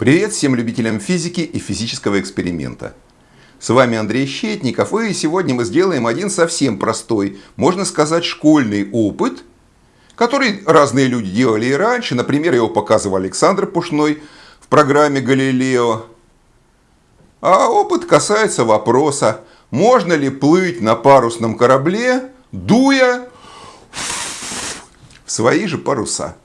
Привет всем любителям физики и физического эксперимента. С вами Андрей Щетников, и сегодня мы сделаем один совсем простой, можно сказать, школьный опыт, который разные люди делали и раньше. Например, его показывал Александр Пушной в программе «Галилео». А опыт касается вопроса, можно ли плыть на парусном корабле, дуя в свои же паруса.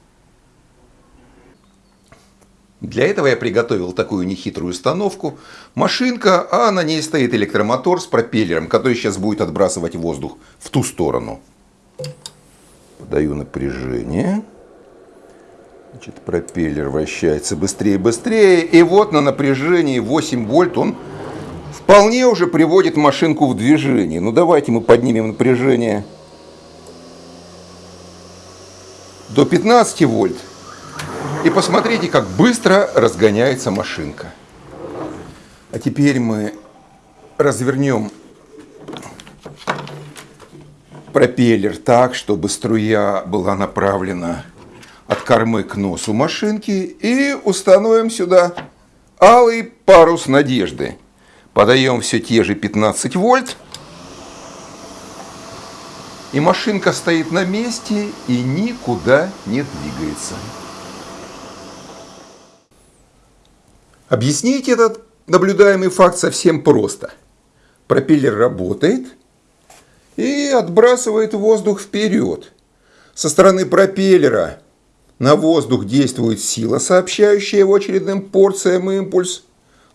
Для этого я приготовил такую нехитрую установку. Машинка, а на ней стоит электромотор с пропеллером, который сейчас будет отбрасывать воздух в ту сторону. Подаю напряжение. Значит, пропеллер вращается быстрее и быстрее. И вот на напряжении 8 вольт он вполне уже приводит машинку в движение. Ну давайте мы поднимем напряжение до 15 вольт. И посмотрите, как быстро разгоняется машинка. А теперь мы развернем пропеллер так, чтобы струя была направлена от кормы к носу машинки. И установим сюда алый парус надежды. Подаем все те же 15 вольт. И машинка стоит на месте и никуда не двигается. Объяснить этот наблюдаемый факт совсем просто. Пропеллер работает и отбрасывает воздух вперед. Со стороны пропеллера на воздух действует сила, сообщающая его очередным порциям импульс.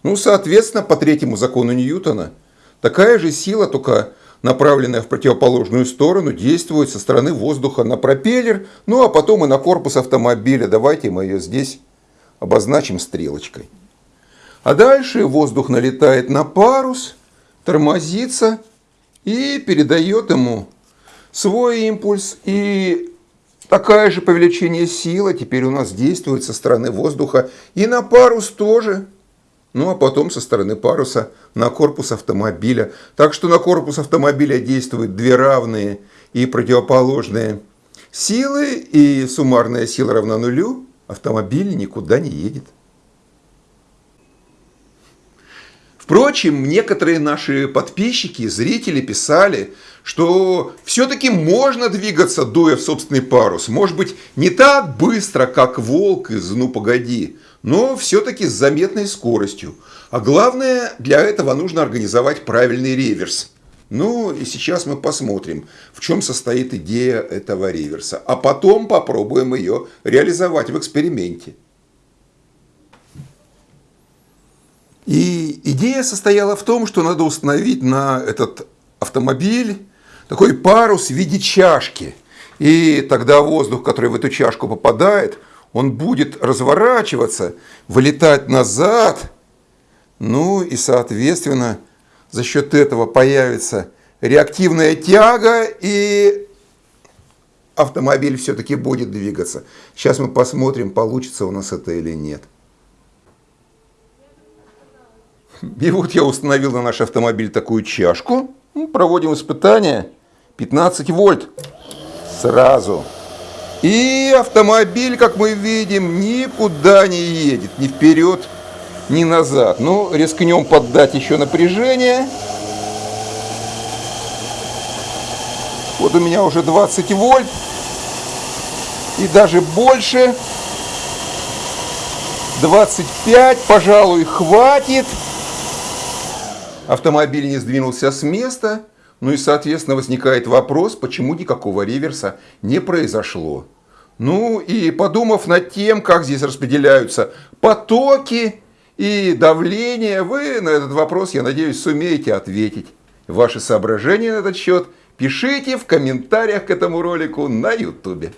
Ну, соответственно, по третьему закону Ньютона, такая же сила, только направленная в противоположную сторону, действует со стороны воздуха на пропеллер, ну а потом и на корпус автомобиля. Давайте мы ее здесь обозначим стрелочкой. А дальше воздух налетает на парус, тормозится и передает ему свой импульс. И такая же повеличение сила теперь у нас действует со стороны воздуха и на парус тоже. Ну а потом со стороны паруса на корпус автомобиля. Так что на корпус автомобиля действуют две равные и противоположные силы. И суммарная сила равна нулю. Автомобиль никуда не едет. Впрочем, некоторые наши подписчики, зрители писали, что все-таки можно двигаться, дуя в собственный парус. Может быть, не так быстро, как волк из «Ну, погоди», но все-таки с заметной скоростью. А главное, для этого нужно организовать правильный реверс. Ну и сейчас мы посмотрим, в чем состоит идея этого реверса. А потом попробуем ее реализовать в эксперименте. И идея состояла в том, что надо установить на этот автомобиль такой парус в виде чашки. И тогда воздух, который в эту чашку попадает, он будет разворачиваться, вылетать назад. Ну и, соответственно, за счет этого появится реактивная тяга, и автомобиль все-таки будет двигаться. Сейчас мы посмотрим, получится у нас это или нет. И вот я установил на наш автомобиль такую чашку. Ну, проводим испытания. 15 вольт. Сразу. И автомобиль, как мы видим, никуда не едет. Ни вперед, ни назад. Ну, рискнем поддать еще напряжение. Вот у меня уже 20 вольт. И даже больше. 25, пожалуй, хватит автомобиль не сдвинулся с места, ну и, соответственно, возникает вопрос, почему никакого реверса не произошло. Ну и подумав над тем, как здесь распределяются потоки и давление, вы на этот вопрос, я надеюсь, сумеете ответить. Ваши соображения на этот счет пишите в комментариях к этому ролику на YouTube.